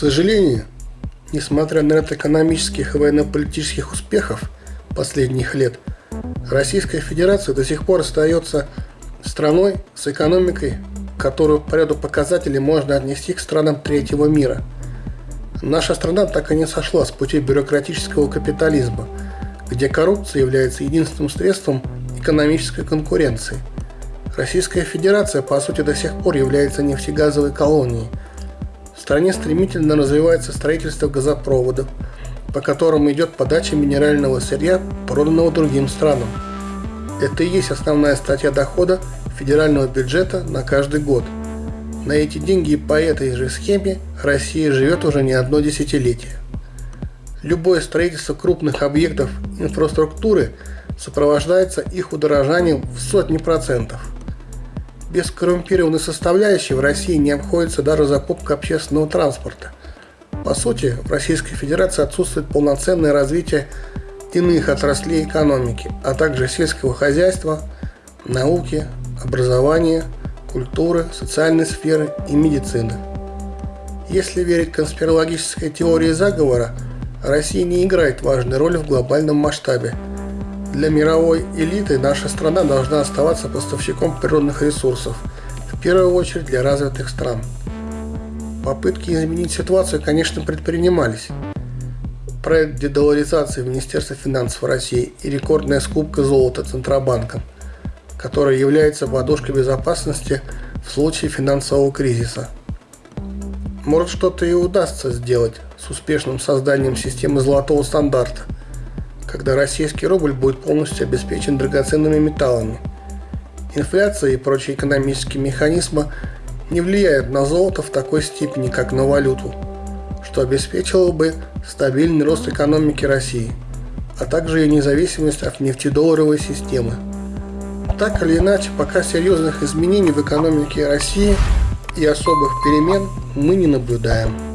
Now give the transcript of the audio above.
сожалению, несмотря на ряд экономических и военно-политических успехов последних лет, Российская Федерация до сих пор остается страной с экономикой, которую по ряду показателей можно отнести к странам третьего мира. Наша страна так и не сошла с пути бюрократического капитализма, где коррупция является единственным средством экономической конкуренции. Российская Федерация, по сути, до сих пор является нефтегазовой колонией. Стране стремительно развивается строительство газопроводов, по которым идет подача минерального сырья, проданного другим странам. Это и есть основная статья дохода федерального бюджета на каждый год. На эти деньги и по этой же схеме Россия живет уже не одно десятилетие. Любое строительство крупных объектов инфраструктуры сопровождается их удорожанием в сотни процентов. Без коррумпированной составляющей в России не обходится даже закупка общественного транспорта. По сути, в Российской Федерации отсутствует полноценное развитие иных отраслей экономики, а также сельского хозяйства, науки, образования, культуры, социальной сферы и медицины. Если верить конспирологической теории заговора, Россия не играет важной роли в глобальном масштабе. Для мировой элиты наша страна должна оставаться поставщиком природных ресурсов, в первую очередь для развитых стран. Попытки изменить ситуацию, конечно, предпринимались – проект дедоларизации Министерства финансов России и рекордная скупка золота Центробанком, которая является подушкой безопасности в случае финансового кризиса. Может что-то и удастся сделать с успешным созданием системы золотого стандарта, когда российский рубль будет полностью обеспечен драгоценными металлами. Инфляция и прочие экономические механизмы не влияют на золото в такой степени, как на валюту – что обеспечило бы стабильный рост экономики России, а также ее независимость от нефтедолларовой системы. Так или иначе, пока серьезных изменений в экономике России и особых перемен мы не наблюдаем.